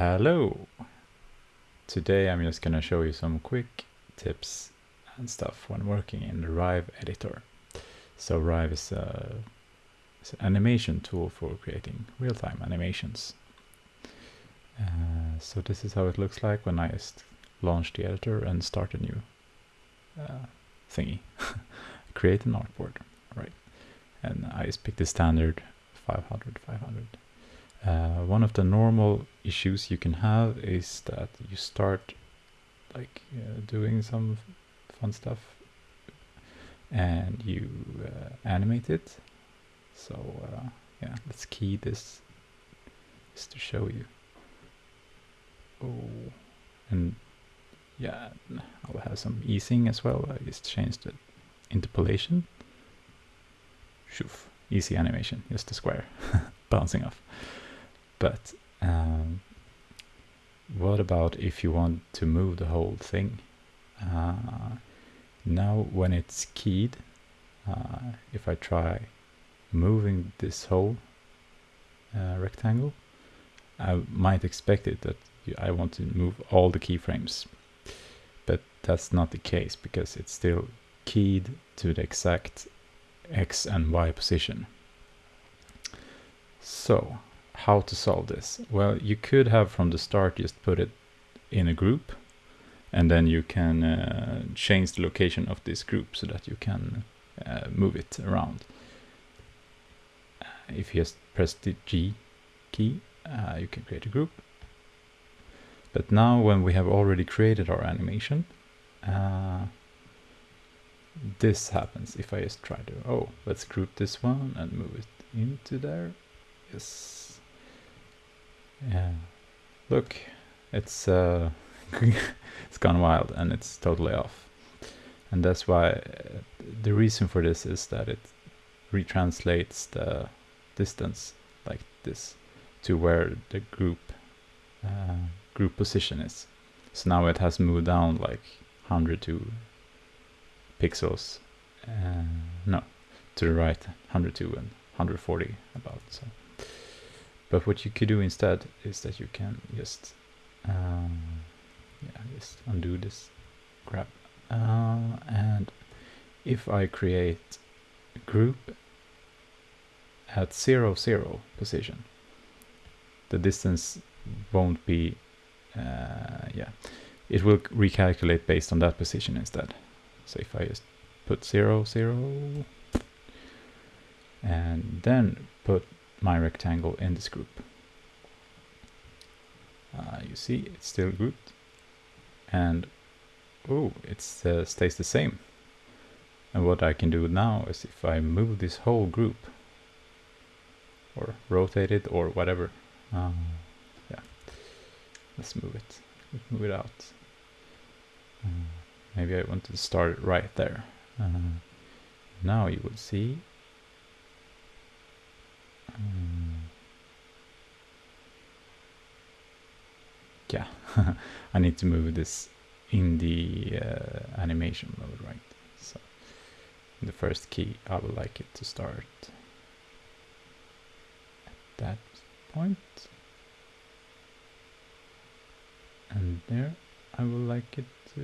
Hello! Today I'm just gonna show you some quick tips and stuff when working in the Rive editor. So Rive is, a, is an animation tool for creating real-time animations. Uh, so this is how it looks like when I just launch the editor and start a new uh, thingy. Create an artboard, right? And I just pick the standard 500, 500. Uh, one of the normal issues you can have is that you start like uh, doing some fun stuff and you uh, animate it. So uh, yeah, let's key this just to show you. Oh, and yeah, I'll have some easing as well. I just changed the interpolation. Shoof, easy animation, just a square bouncing off. But um, what about if you want to move the whole thing? Uh, now when it's keyed, uh, if I try moving this whole uh, rectangle, I might expect it that I want to move all the keyframes. But that's not the case because it's still keyed to the exact X and Y position. So how to solve this? Well, you could have from the start just put it in a group and then you can uh, change the location of this group so that you can uh, move it around. If you just press the G key, uh, you can create a group. But now when we have already created our animation, uh, this happens if I just try to, oh, let's group this one and move it into there. Yes, yeah. Look, it's uh, it's gone wild and it's totally off. And that's why uh, the reason for this is that it retranslates the distance like this to where the group uh, group position is. So now it has moved down like 102 pixels. Uh, no, to the right, 102 and 140 about. So. But what you could do instead is that you can just um, yeah, just undo this grab. Uh, and if I create a group at zero zero position, the distance won't be uh, yeah, it will recalculate based on that position instead. So if I just put zero zero and then put my rectangle in this group. Uh, you see it's still grouped and oh it uh, stays the same. And what I can do now is if I move this whole group or rotate it or whatever um, yeah let's move it. Let's move it out. Uh, maybe I want to start it right there. Uh, now you will see Mm. yeah, I need to move this in the uh, animation mode, right? So the first key, I would like it to start at that point. And there, I would like it to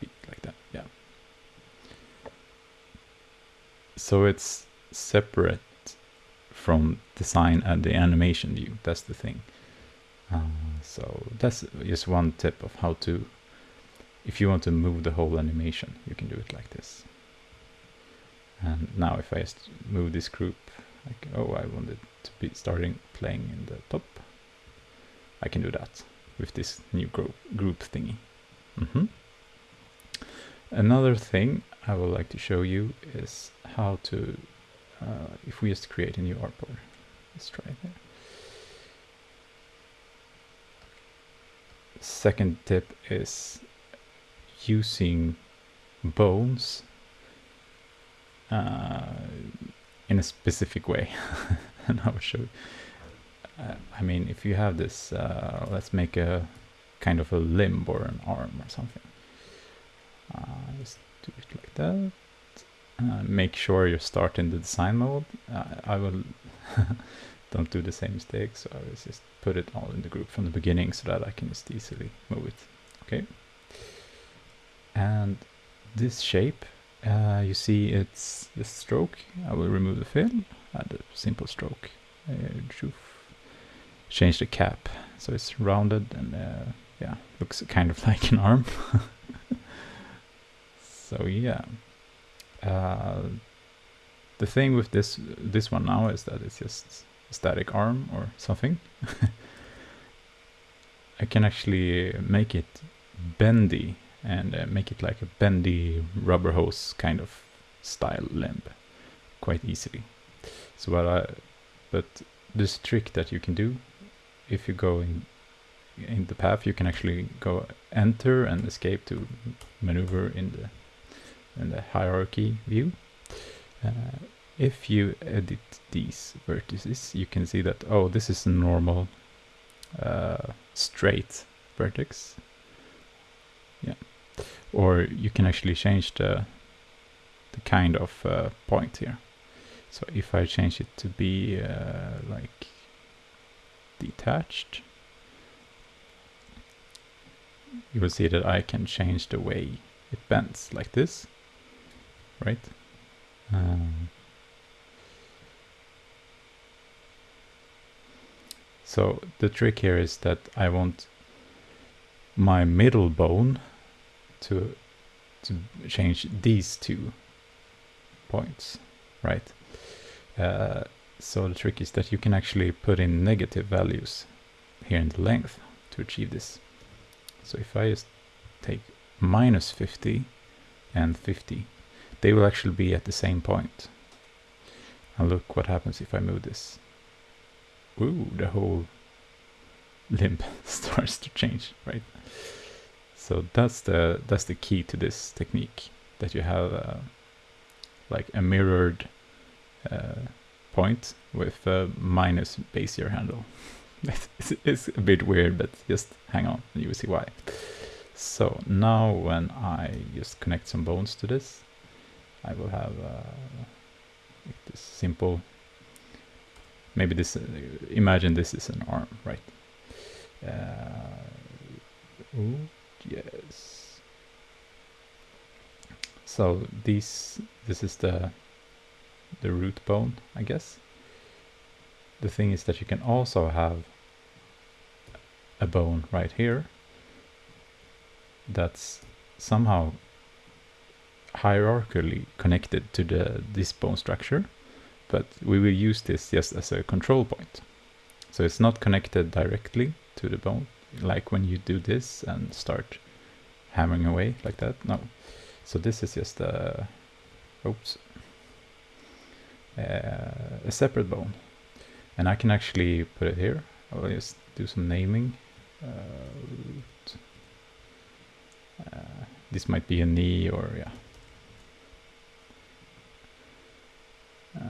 be like that, yeah. So it's separate from design and the animation view. That's the thing. Uh, so that's just one tip of how to, if you want to move the whole animation, you can do it like this. And now if I just move this group, like, oh, I want it to be starting playing in the top, I can do that with this new group, group thingy. Mm -hmm. Another thing I would like to show you is how to uh, if we just create a new artboard. Let's try it there. Second tip is using bones uh, in a specific way. and I'll show you. Uh, I mean, if you have this, uh, let's make a kind of a limb or an arm or something. Uh, just do it like that. Uh, make sure you start in the design mode. Uh, I will don't do the same mistake. So I will just put it all in the group from the beginning so that I can just easily move it. Okay. And this shape, uh, you see it's the stroke. I will remove the fill, add a simple stroke. Uh, change the cap so it's rounded and uh, yeah, looks kind of like an arm. so yeah. Uh, the thing with this this one now is that it's just a static arm or something. I can actually make it bendy and uh, make it like a bendy rubber hose kind of style limb quite easily. So what I, but this trick that you can do if you go in in the path you can actually go enter and escape to maneuver in the the hierarchy view. Uh, if you edit these vertices, you can see that, oh, this is a normal uh, straight vertex. Yeah. Or you can actually change the, the kind of uh, point here. So if I change it to be uh, like detached, you will see that I can change the way it bends like this, right? Um, So the trick here is that I want my middle bone to to change these two points, right? Uh, so the trick is that you can actually put in negative values here in the length to achieve this. So if I just take minus 50 and 50, they will actually be at the same point. And look what happens if I move this ooh, the whole limb starts to change, right? So that's the that's the key to this technique that you have uh, like a mirrored uh, point with a minus Bezier handle. it's, it's a bit weird, but just hang on, and you will see why. So now when I just connect some bones to this, I will have uh, this simple maybe this, uh, imagine this is an arm, right? Uh, ooh, yes. So these, this is the, the root bone, I guess. The thing is that you can also have a bone right here that's somehow hierarchically connected to the this bone structure but we will use this just as a control point. So it's not connected directly to the bone, like when you do this and start hammering away like that. No. So this is just a, oops, uh, a separate bone. And I can actually put it here. I'll just do some naming. Uh, uh, this might be a knee or yeah, Uh,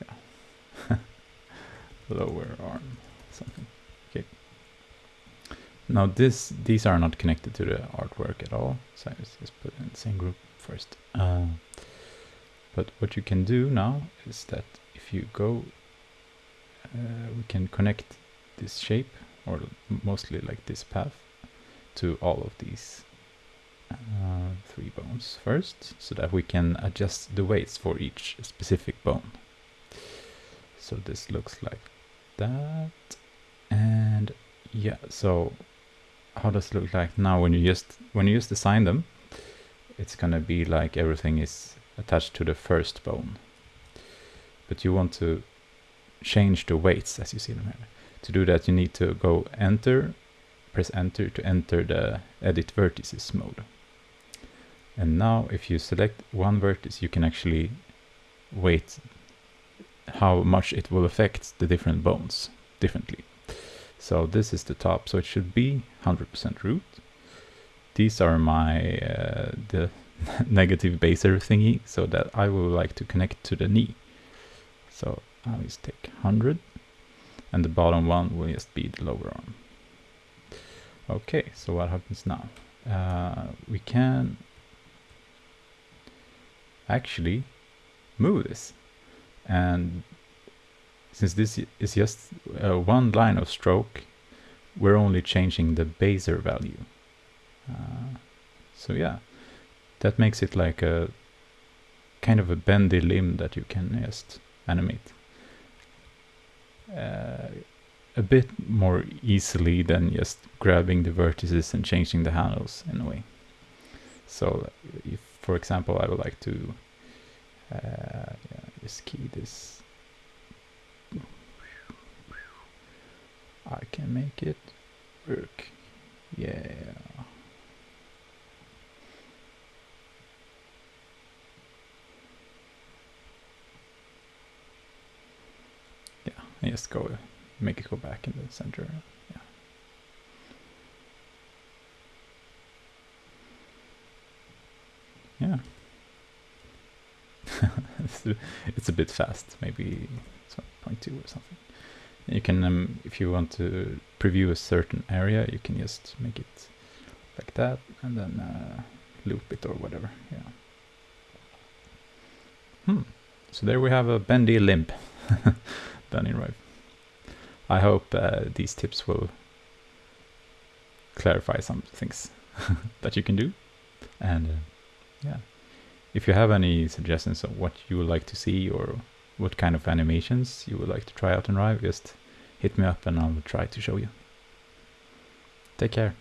yeah. Lower arm, something. Okay. Now this, these are not connected to the artwork at all, so I just put in the same group first. Uh, but what you can do now is that if you go, uh, we can connect this shape, or mostly like this path, to all of these uh, three bones first so that we can adjust the weights for each specific bone. So this looks like that. And yeah, so how does it look like now when you just when you just assign them? It's gonna be like everything is attached to the first bone. But you want to change the weights as you see them here. To do that you need to go enter, press enter to enter the edit vertices mode. And now if you select one vertex, you can actually weight how much it will affect the different bones differently. So this is the top, so it should be 100% root. These are my uh, the negative Bezier thingy, so that I would like to connect to the knee. So I'll just take 100, and the bottom one will just be the lower arm. Okay, so what happens now? Uh, we can actually move this. And since this is just uh, one line of stroke, we're only changing the Bezier value. Uh, so yeah, that makes it like a kind of a bendy limb that you can just animate. Uh, a bit more easily than just grabbing the vertices and changing the handles in a way. So if, for example, I would like to uh, yeah, key this. I can make it work. Yeah. Yeah, I just go make it go back in the center. Yeah. Yeah. it's, a, bit fast, maybe 0.2 or something. You can, um, if you want to preview a certain area, you can just make it like that and then uh, loop it or whatever. Yeah. Hmm. So there we have a bendy limb done in Rive. I hope uh, these tips will clarify some things that you can do. And uh, yeah, if you have any suggestions of what you would like to see or what kind of animations you would like to try out in Rive, just hit me up and I'll try to show you. Take care.